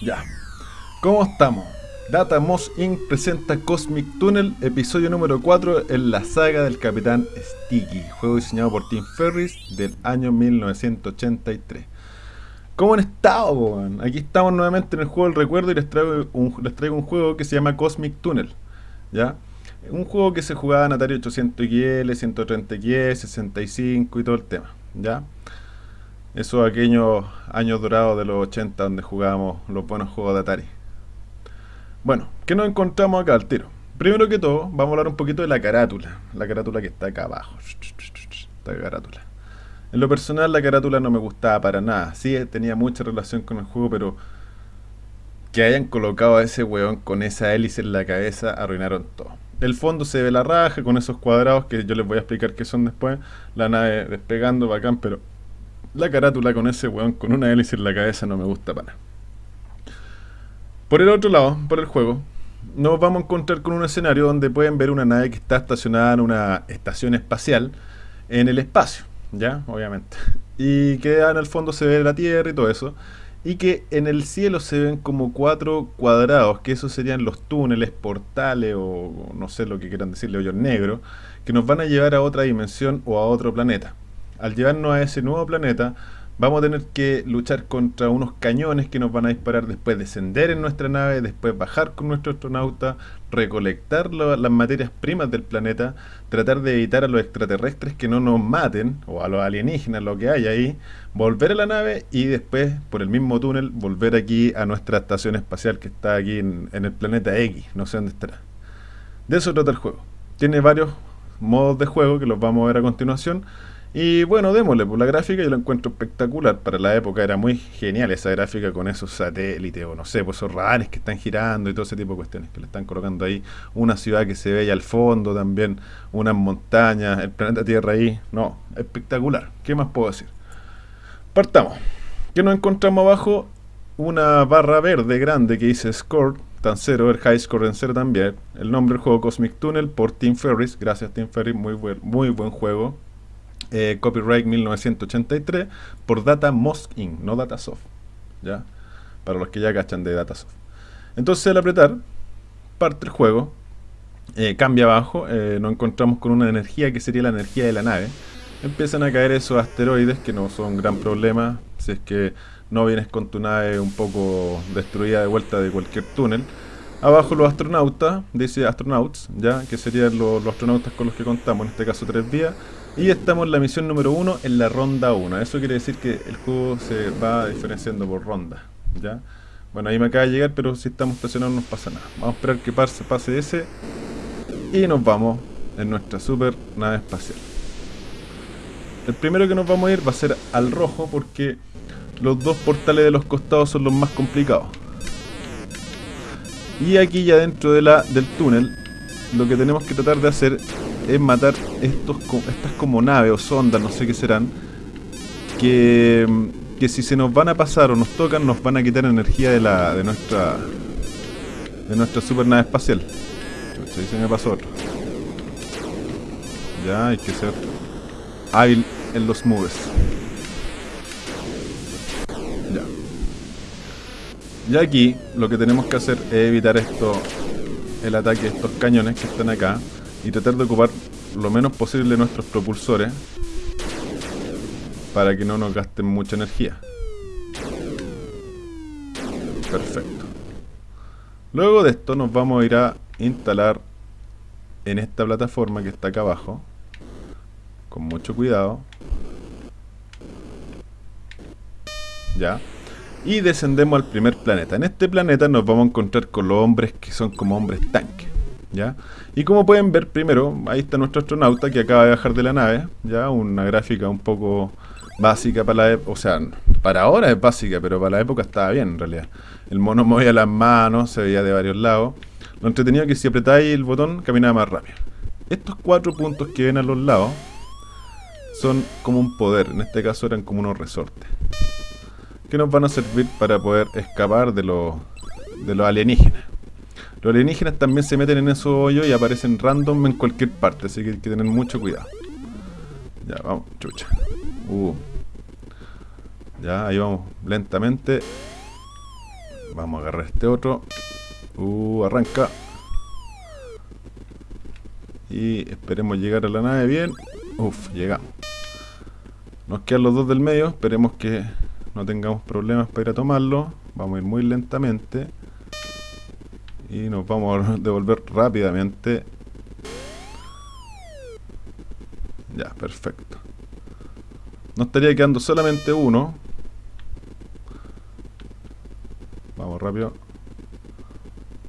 Ya. ¿Cómo estamos? Data Moss Inc. presenta Cosmic Tunnel, episodio número 4 en la saga del Capitán Sticky, juego diseñado por Tim Ferris del año 1983. ¿Cómo han estado? Aquí estamos nuevamente en el juego del recuerdo y les traigo un, les traigo un juego que se llama Cosmic Tunnel. ¿Ya? Un juego que se jugaba en Atari 800XL, 130XL, 65 y todo el tema. ¿Ya? Esos aquellos años dorados de los 80 donde jugábamos los buenos juegos de Atari. Bueno, ¿qué nos encontramos acá al tiro? Primero que todo, vamos a hablar un poquito de la carátula. La carátula que está acá abajo. Esta carátula. En lo personal, la carátula no me gustaba para nada. Sí, tenía mucha relación con el juego, pero que hayan colocado a ese weón con esa hélice en la cabeza, arruinaron todo. El fondo se ve la raja con esos cuadrados que yo les voy a explicar qué son después. La nave despegando, bacán, pero la carátula con ese weón con una hélice en la cabeza no me gusta para. Por el otro lado, por el juego, nos vamos a encontrar con un escenario donde pueden ver una nave que está estacionada en una estación espacial en el espacio, ¿ya? Obviamente. Y que en el fondo se ve la Tierra y todo eso. Y que en el cielo se ven como cuatro cuadrados, que esos serían los túneles, portales o no sé lo que quieran decirle, hoyos negros, que nos van a llevar a otra dimensión o a otro planeta al llevarnos a ese nuevo planeta, vamos a tener que luchar contra unos cañones que nos van a disparar después descender en nuestra nave, después bajar con nuestro astronauta, recolectar las materias primas del planeta, tratar de evitar a los extraterrestres que no nos maten, o a los alienígenas, lo que hay ahí, volver a la nave y después, por el mismo túnel, volver aquí a nuestra estación espacial que está aquí en, en el planeta X, no sé dónde estará. De eso trata el juego. Tiene varios modos de juego que los vamos a ver a continuación. Y bueno, démosle, por pues, la gráfica yo la encuentro espectacular. Para la época era muy genial esa gráfica con esos satélites o no sé, pues esos radares que están girando y todo ese tipo de cuestiones que le están colocando ahí. Una ciudad que se ve ahí al fondo también, unas montañas, el planeta Tierra ahí. No, espectacular. ¿Qué más puedo decir? Partamos. ¿Qué nos encontramos abajo? Una barra verde grande que dice Score, tan cero, el High Score en cero también. El nombre del juego Cosmic Tunnel por Tim Ferris. Gracias Tim Ferris, muy buen, muy buen juego eh, copyright 1983 por Data Mosk Inc., no Datasoft. ¿ya? Para los que ya cachan de Datasoft. Entonces al apretar, parte el juego, eh, cambia abajo, eh, nos encontramos con una energía que sería la energía de la nave. Empiezan a caer esos asteroides que no son gran problema si es que no vienes con tu nave un poco destruida de vuelta de cualquier túnel. Abajo los astronautas, dice astronauts, ya que serían los, los astronautas con los que contamos, en este caso tres vías. Y estamos en la misión número 1 en la ronda 1. Eso quiere decir que el juego se va diferenciando por ronda. ¿ya? Bueno, ahí me acaba de llegar, pero si estamos estacionados no pasa nada. Vamos a esperar que pase, ese. Y nos vamos en nuestra super nave espacial. El primero que nos vamos a ir va a ser al rojo porque los dos portales de los costados son los más complicados. Y aquí ya dentro de la, del túnel, lo que tenemos que tratar de hacer es matar estos, estas como naves o sondas, no sé qué serán, que, que si se nos van a pasar o nos tocan, nos van a quitar energía de la de nuestra de nuestra super nave espacial. Ahí se me pasó otro. Ya, hay que ser hábil en los moves. Ya. Y aquí lo que tenemos que hacer es evitar esto, el ataque de estos cañones que están acá y tratar de ocupar lo menos posible nuestros propulsores para que no nos gasten mucha energía. Perfecto. Luego de esto nos vamos a ir a instalar en esta plataforma que está acá abajo. Con mucho cuidado. Ya. Y descendemos al primer planeta. En este planeta nos vamos a encontrar con los hombres que son como hombres tanques. Y como pueden ver, primero, ahí está nuestro astronauta que acaba de bajar de la nave, ya una gráfica un poco básica para la época, o sea, para ahora es básica, pero para la época estaba bien en realidad. El mono movía las manos, se veía de varios lados. Lo entretenido es que si apretáis el botón, caminaba más rápido. Estos cuatro puntos que ven a los lados son como un poder, en este caso eran como unos resortes. Que nos van a servir para poder escapar de los, de los alienígenas. Los alienígenas también se meten en esos hoyos y aparecen random en cualquier parte, así que hay que tener mucho cuidado. Ya, vamos, chucha. Uh. Ya, ahí vamos, lentamente. vamos a agarrar este otro. Uh, arranca. Y esperemos llegar a la nave bien. Uf, llegamos. Nos quedan los dos del medio. Esperemos que no tengamos problemas para ir a tomarlo. Vamos a ir muy lentamente. Y nos vamos a devolver rápidamente. Ya, perfecto. No estaría quedando solamente uno. Vamos rápido.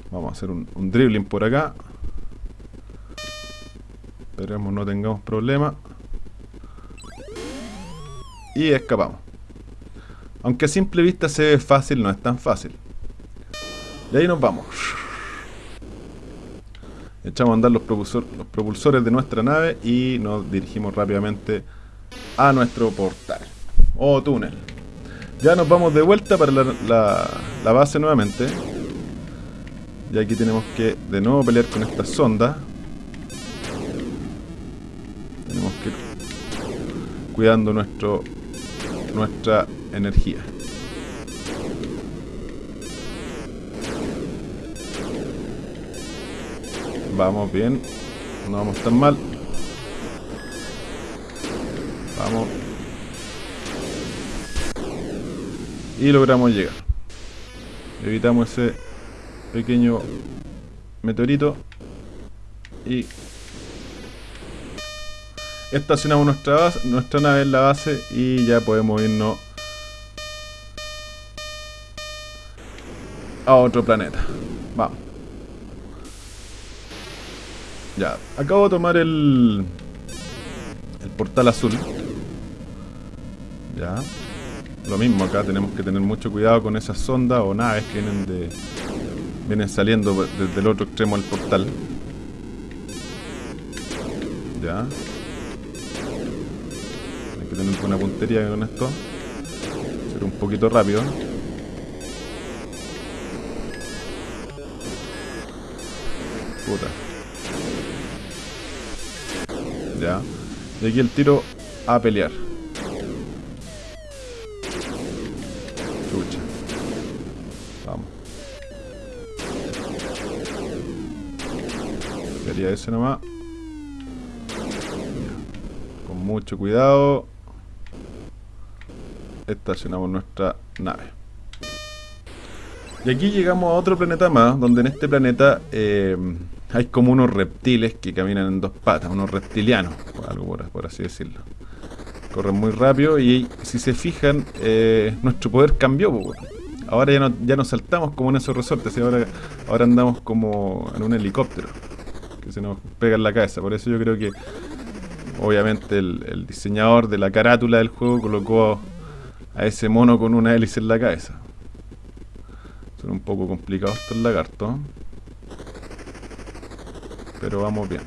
Vamos a hacer un, dribbling por acá. Esperemos no tengamos problemas. Y escapamos. Aunque a simple vista se ve fácil, no es tan fácil. Y ahí nos vamos. Echamos a andar los, propulsores de nuestra nave y nos dirigimos rápidamente a nuestro portal. O túnel. Ya nos vamos de vuelta para la, base nuevamente. Y aquí tenemos que de nuevo pelear con esta sonda. Tenemos que ir cuidando nuestra energía. Vamos bien. No vamos tan mal. Vamos. Y logramos llegar. Evitamos ese pequeño meteorito. Y estacionamos nuestra, nuestra nave en la base y ya podemos irnos a otro planeta. Vamos. Ya, acabo de tomar el el portal azul. Ya. Lo mismo acá, tenemos que tener mucho cuidado con esas sondas o naves que vienen de vienen saliendo desde el otro extremo del portal. Ya que tener buena puntería con esto. Ser un poquito rápido. Puta. Ya. Y aquí el tiro a pelear. Chucha. Vamos. Quería ese nomás. Con mucho cuidado estacionamos nuestra nave. Y aquí llegamos a otro planeta más, donde en este planeta eh, hay como unos reptiles que caminan en dos patas, unos reptilianos, algo por, así decirlo. Corren muy rápido y si se fijan, eh, nuestro poder cambió. Ahora ya no, nos saltamos como en esos resortes, y ahora, ahora andamos como en un helicóptero que se nos pega en la cabeza. Por eso yo creo que obviamente el, el diseñador de la carátula del juego colocó a ese mono con una hélice en la cabeza. Son un poco complicados estos lagartos. Pero vamos bien.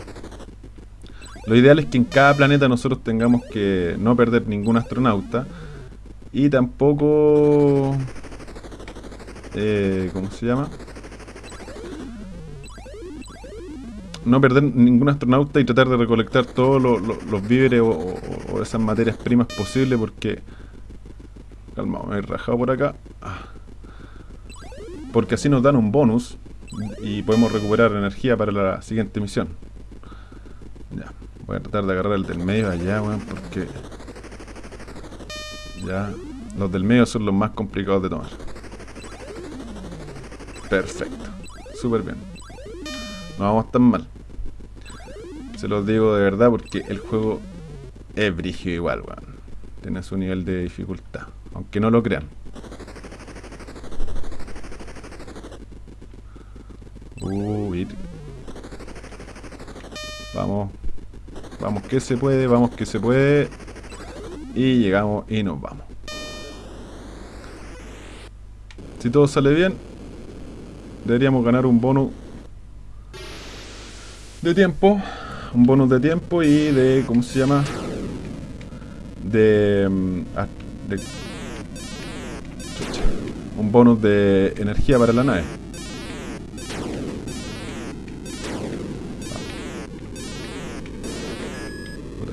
Lo ideal es que en cada planeta nosotros tengamos que no perder ningún astronauta. Y tampoco... Eh, ¿Cómo se llama? no perder ningún astronauta y tratar de recolectar todos los víveres o, o, esas materias primas posibles porque Calma, me he rajado por acá. Ah. Porque así nos dan un bonus y podemos recuperar energía para la siguiente misión. Ya, voy a tratar de agarrar el del medio allá, weón, porque... Ya, los del medio son los más complicados de tomar. Perfecto, súper bien. No vamos tan mal. Se los digo de verdad porque el juego es brígido igual, weón. Tiene su nivel de dificultad aunque no lo crean. Uy. Vamos. Vamos que se puede, vamos que se puede. Y llegamos y nos vamos. Si todo sale bien, deberíamos ganar un bonus de tiempo. Un bonus de tiempo y de, ¿cómo se llama? De, mm, de un bonus de energía para la nave.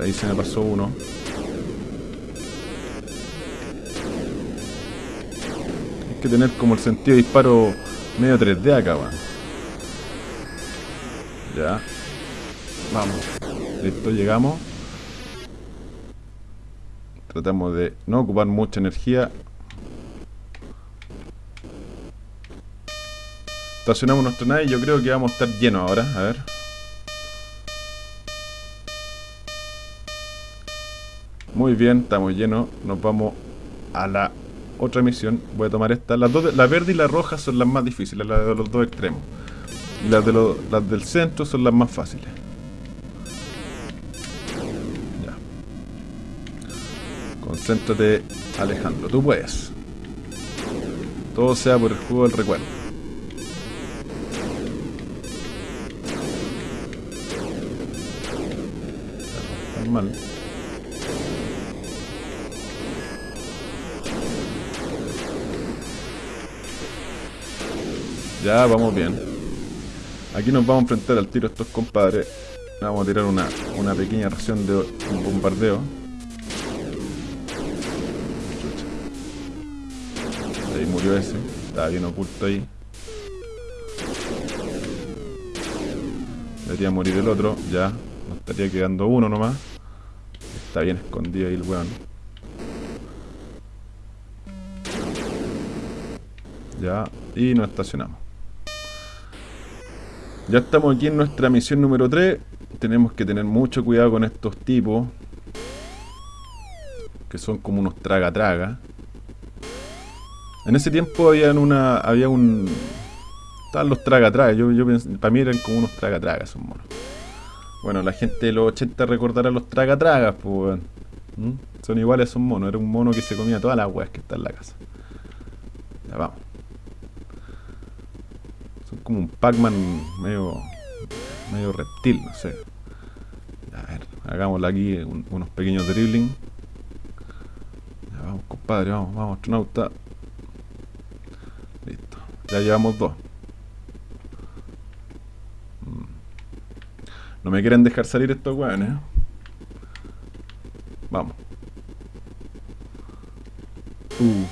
Ahí se me pasó uno. que tener como el sentido de disparo medio 3D acá, weón. Ya. Vamos. Listo, llegamos. Tratamos de no ocupar mucha energía. Estacionamos nuestra nave y yo creo que vamos a estar llenos ahora. A ver. Muy bien, estamos llenos. Nos vamos a la otra misión. Voy a tomar esta. Las dos, la verde y la roja son las más difíciles, las de los dos extremos. Las, de las del centro son las más fáciles. Concéntrate, Alejandro. Tú puedes. Todo sea por el juego del recuerdo. Normal. Ya, vamos bien. Aquí nos vamos a enfrentar al tiro estos compadres. Vamos a tirar una, una pequeña ración de bombardeo. murió ese. Estaba bien oculto ahí. Debería morir el otro. Ya. Nos estaría quedando uno nomás. Está bien escondido ahí el weón. Ya. Y nos estacionamos. Ya estamos aquí en nuestra misión número 3. Tenemos que tener mucho cuidado con estos tipos. Que son como unos traga-traga. En ese tiempo había una. había un. Estaban los traga-traga. Yo, yo para mí eran como unos traga-traga esos monos. Bueno, la gente de los 80 recordará los traga-tragas, pues. ¿Mm? Son iguales a esos monos. Era un mono que se comía todas las weas que está en la casa. Ya vamos. Un Pac-Man medio. medio reptil, no sé. A ver, hagámosle aquí unos pequeños dribbling. Ya vamos, compadre, vamos, vamos, astronauta. Ya llevamos dos. Mm. No me quieren dejar salir estos weones. ¿eh? Vamos. Uh.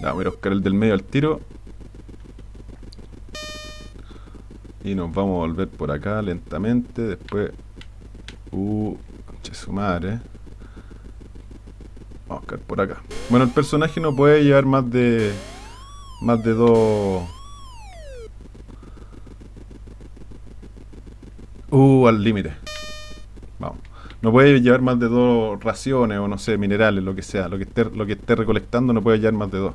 Ya, voy a buscar el del medio al tiro. Y nos vamos a volver por acá lentamente. Después. Uh. Che su madre. Vamos a buscar por acá. Bueno, el personaje no puede llevar más de más de dos... Uh, al límite. Vamos. No puede llevar más de dos raciones o no sé, minerales, lo que sea. Lo que esté, lo que esté recolectando no puede llevar más de dos.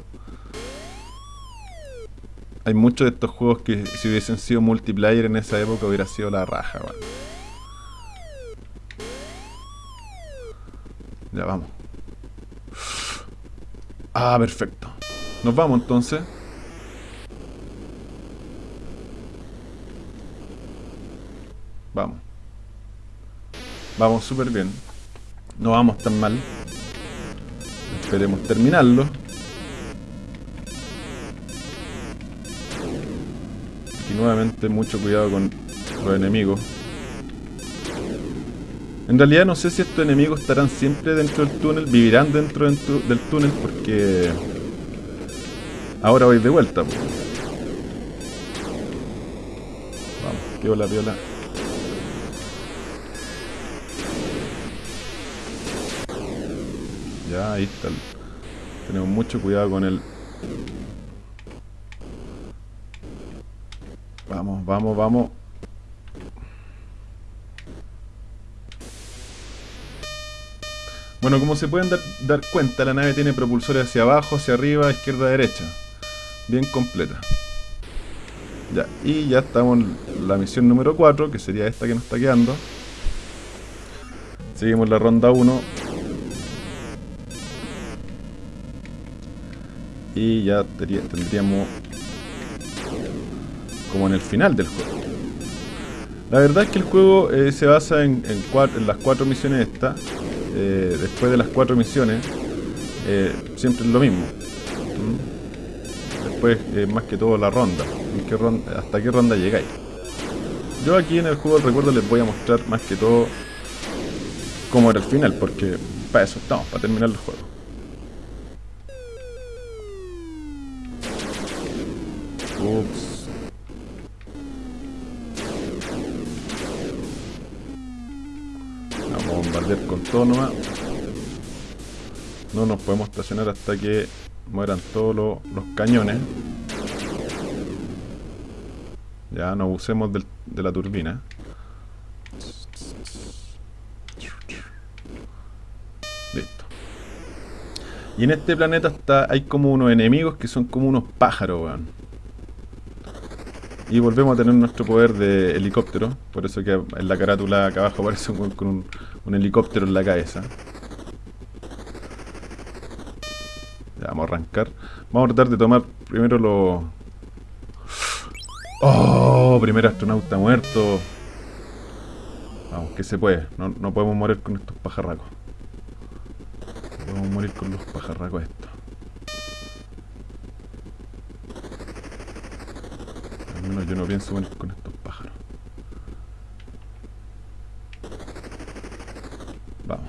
Hay muchos de estos juegos que si hubiesen sido multiplayer en esa época hubiera sido la raja, Ya vamos. Ah, perfecto. Nos vamos entonces. Vamos. Vamos súper bien. No vamos tan mal. Esperemos terminarlo. Nuevamente mucho cuidado con los enemigos. En realidad no sé si estos enemigos estarán siempre dentro del túnel, vivirán dentro, del túnel porque ahora voy de vuelta. Vamos, piola, piola. Ya, ahí está. Tenemos mucho cuidado con el... Vamos, vamos. Bueno, como se pueden dar, cuenta, la nave tiene propulsores hacia abajo, hacia arriba, izquierda, derecha. Bien completa. Ya, y ya estamos en la misión número 4, que sería esta que nos está quedando. Seguimos la ronda 1. y ya tendríamos como en el final del juego. La verdad es que el juego eh, se basa en, las cuatro misiones estas. Eh, después de las cuatro misiones, eh, siempre es lo mismo. Después, más que todo, la ronda. ¿Hasta qué ronda llegáis? Yo aquí en el juego del recuerdo les voy a mostrar más que todo cómo era el final, porque para eso estamos, para terminar el juego. Ups. Vamos a bombardear con todo nomás. No nos podemos estacionar hasta que mueran todos los, los cañones. Ya, no abusemos del- de la turbina. Listo. Y en este planeta está, hay como unos enemigos que son como unos pájaros, weón. Y volvemos a tener nuestro poder de helicóptero. Por eso que en la carátula acá abajo aparece con un, un helicóptero en la cabeza. Ya, vamos a arrancar. Vamos a tratar de tomar primero los... ¡Oh! Primer astronauta muerto. Vamos, que se puede. No, no podemos morir con estos pajarracos. No podemos morir con los pajarracos estos. Menos yo no pienso morir con estos pájaros. Vamos.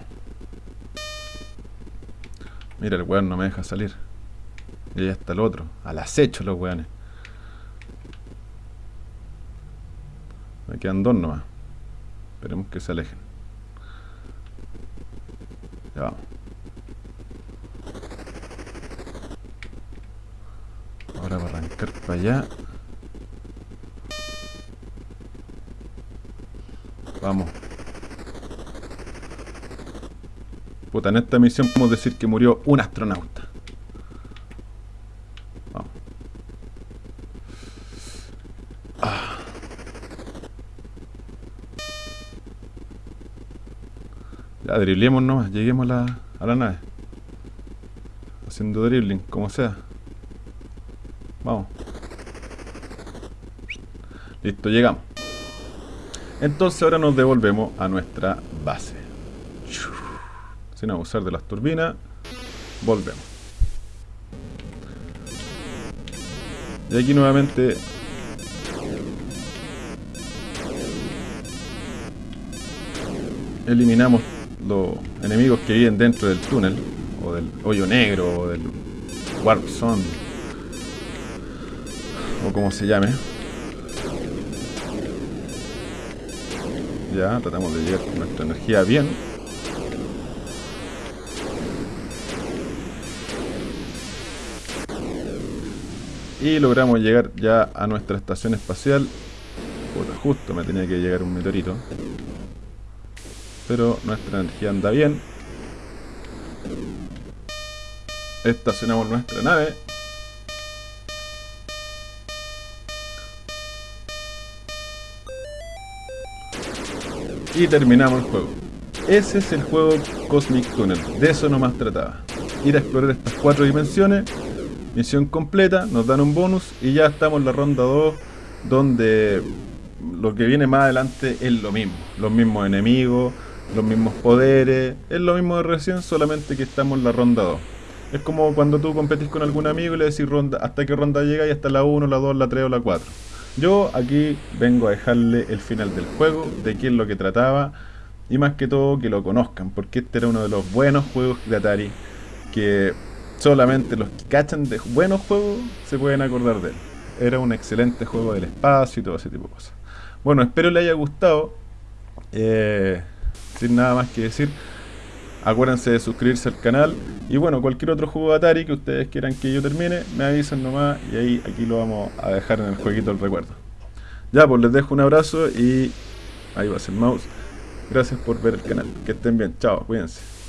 Mira, el weón no me deja salir. Y ahí está el otro. Al acecho los weones. Me quedan dos nomás. Esperemos que se alejen. Ya vamos. Ahora va a arrancar para allá. Vamos. Puta, en esta misión podemos decir que murió un astronauta. Vamos. Ya, driblemos nomás, lleguemos a la, a la nave. Haciendo dribbling, como sea. Vamos. Listo, llegamos. Entonces ahora nos devolvemos a nuestra base. Sin abusar de las turbinas, volvemos. Y aquí nuevamente eliminamos los enemigos que viven dentro del túnel, o del hoyo negro, o del warp zone, o como se llame. Ya, tratamos de llegar con nuestra energía bien. Y logramos llegar ya a nuestra estación espacial. Puta, justo me tenía que llegar un meteorito. Pero nuestra energía anda bien. Estacionamos nuestra nave. Y terminamos el juego. Ese es el juego Cosmic Tunnel. De eso nomás trataba. Ir a explorar estas cuatro dimensiones. Misión completa, nos dan un bonus y ya estamos en la ronda 2 donde lo que viene más adelante es lo mismo. Los mismos enemigos, los mismos poderes, es lo mismo de recién, solamente que estamos en la ronda 2. Es como cuando tú competís con algún amigo y le decís ronda, hasta qué ronda llega y hasta la 1, la 2, la 3 o la 4. Yo aquí vengo a dejarle el final del juego, de qué es lo que trataba y más que todo que lo conozcan, porque este era uno de los buenos juegos de Atari que solamente los que cachan de buenos juegos se pueden acordar de él. Era un excelente juego del espacio y todo ese tipo de cosas. Bueno, espero le haya gustado. Eh, sin nada más que decir, acuérdense de suscribirse al canal. Y bueno, cualquier otro juego de Atari que ustedes quieran que yo termine, me avisan nomás y ahí aquí lo vamos a dejar en el jueguito del recuerdo. Ya, pues les dejo un abrazo y ahí va a ser mouse. Gracias por ver el canal. Que estén bien. Chao, cuídense.